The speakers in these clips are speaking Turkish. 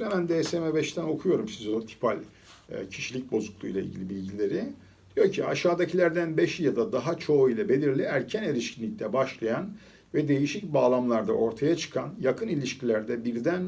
vardır. Hemen DSM-5'ten okuyorum şizotipal e, kişilik bozukluğu ile ilgili bilgileri. Diyor ki aşağıdakilerden beşi ya da daha çoğu ile belirli erken erişkinlikte başlayan ve değişik bağlamlarda ortaya çıkan yakın ilişkilerde birden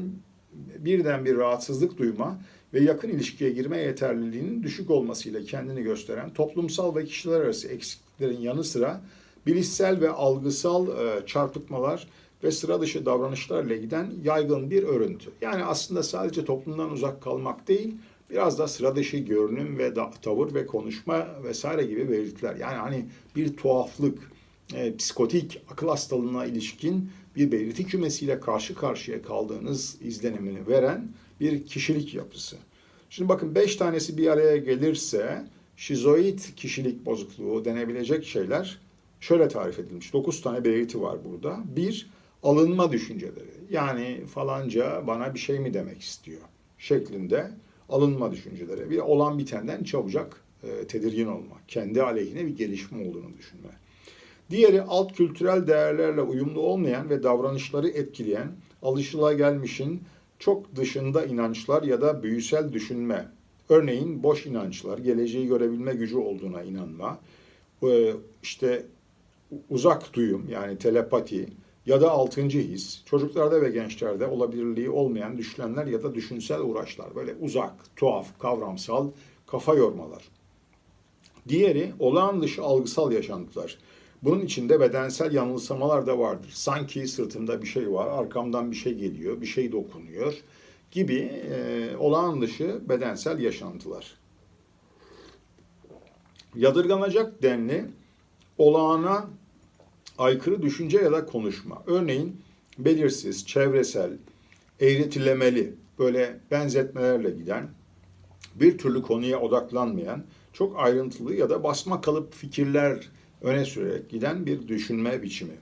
birden bir rahatsızlık duyma ve yakın ilişkiye girme yeterliliğinin düşük olmasıyla kendini gösteren toplumsal ve kişiler arası eksikliklerin yanı sıra bilişsel ve algısal e, çarpıtmalar ve sıra dışı davranışlarla giden yaygın bir örüntü. Yani aslında sadece toplumdan uzak kalmak değil, biraz da sıra dışı görünüm ve da, tavır ve konuşma vesaire gibi belirtiler. Yani hani bir tuhaflık, e, psikotik akıl hastalığına ilişkin bir belirti kümesiyle karşı karşıya kaldığınız izlenimini veren bir kişilik yapısı. Şimdi bakın beş tanesi bir araya gelirse şizoid kişilik bozukluğu denebilecek şeyler şöyle tarif edilmiş. Dokuz tane belirti var burada. Bir, alınma düşünceleri. Yani falanca bana bir şey mi demek istiyor şeklinde alınma düşünceleri. Bir olan bitenden çabucak e, tedirgin olma. Kendi aleyhine bir gelişme olduğunu düşünme. Diğeri alt kültürel değerlerle uyumlu olmayan ve davranışları etkileyen alışılagelmişin çok dışında inançlar ya da büyüsel düşünme. Örneğin boş inançlar, geleceği görebilme gücü olduğuna inanma, e, işte uzak duyum yani telepati ya da altıncı his, çocuklarda ve gençlerde olabilirliği olmayan düşlenler ya da düşünsel uğraşlar. Böyle uzak, tuhaf, kavramsal kafa yormalar. Diğeri olağan dışı algısal yaşantılar. Bunun içinde bedensel yanılsamalar da vardır. Sanki sırtımda bir şey var, arkamdan bir şey geliyor, bir şey dokunuyor gibi e, olağan dışı bedensel yaşantılar. Yadırganacak denli olağana aykırı düşünce ya da konuşma. Örneğin belirsiz, çevresel, eğretilemeli, böyle benzetmelerle giden, bir türlü konuya odaklanmayan, çok ayrıntılı ya da basma kalıp fikirler öne sürerek giden bir düşünme biçimi.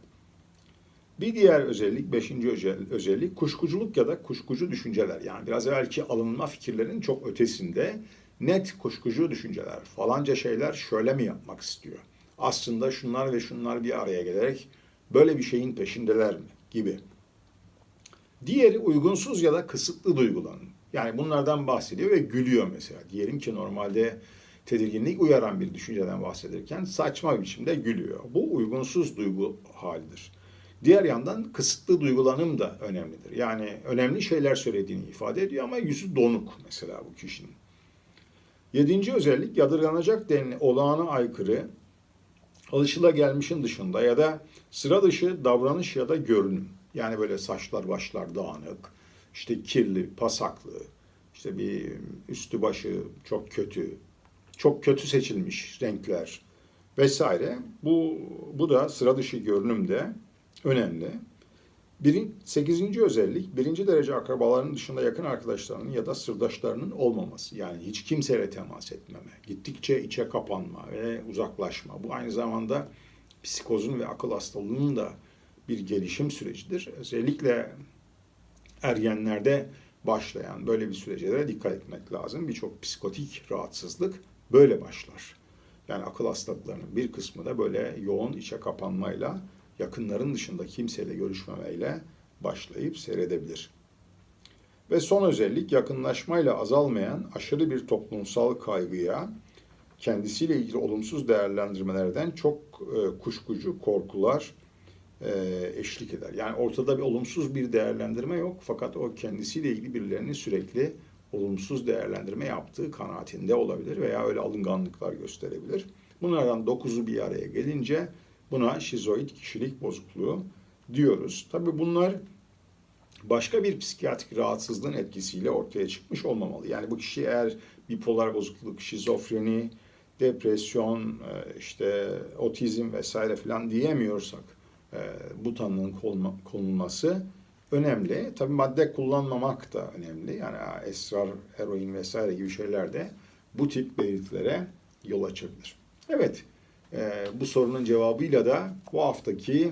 Bir diğer özellik, beşinci özellik kuşkuculuk ya da kuşkucu düşünceler. Yani biraz evvelki alınma fikirlerin çok ötesinde net kuşkucu düşünceler. Falanca şeyler şöyle mi yapmak istiyor? Aslında şunlar ve şunlar bir araya gelerek böyle bir şeyin peşindeler mi? Gibi. Diğeri uygunsuz ya da kısıtlı duygulanım. Yani bunlardan bahsediyor ve gülüyor mesela. Diyelim ki normalde tedirginlik uyaran bir düşünceden bahsederken saçma bir biçimde gülüyor. Bu uygunsuz duygu halidir. Diğer yandan kısıtlı duygulanım da önemlidir. Yani önemli şeyler söylediğini ifade ediyor ama yüzü donuk mesela bu kişinin. Yedinci özellik yadırganacak denli olağana aykırı, alışılagelmişin dışında ya da sıra dışı davranış ya da görünüm. Yani böyle saçlar başlar dağınık, işte kirli, pasaklı, işte bir üstü başı çok kötü, çok kötü seçilmiş renkler vesaire. Bu, bu da sıra dışı görünümde önemli. Birin, sekizinci özellik, birinci derece akrabaların dışında yakın arkadaşlarının ya da sırdaşlarının olmaması. Yani hiç kimseyle temas etmeme, gittikçe içe kapanma ve uzaklaşma. Bu aynı zamanda psikozun ve akıl hastalığının da bir gelişim sürecidir. Özellikle ergenlerde başlayan böyle bir sürecelere dikkat etmek lazım. Birçok psikotik rahatsızlık böyle başlar. Yani akıl hastalıklarının bir kısmı da böyle yoğun içe kapanmayla, yakınların dışında kimseyle görüşmemeyle başlayıp seyredebilir. Ve son özellik yakınlaşmayla azalmayan aşırı bir toplumsal kaygıya, kendisiyle ilgili olumsuz değerlendirmelerden çok e, kuşkucu korkular e, eşlik eder. Yani ortada bir olumsuz bir değerlendirme yok fakat o kendisiyle ilgili birilerinin sürekli olumsuz değerlendirme yaptığı kanaatinde olabilir veya öyle alınganlıklar gösterebilir. Bunlardan dokuzu bir araya gelince buna şizoid kişilik bozukluğu diyoruz. Tabii bunlar başka bir psikiyatrik rahatsızlığın etkisiyle ortaya çıkmış olmamalı. Yani bu kişi eğer bipolar bozukluk, şizofreni, depresyon, e, işte otizm vesaire filan diyemiyorsak e, bu tanının konulması önemli. Tabii madde kullanmamak da önemli. Yani esrar, eroin vesaire gibi şeyler de bu tip belirtilere yol açabilir. Evet, bu sorunun cevabıyla da bu haftaki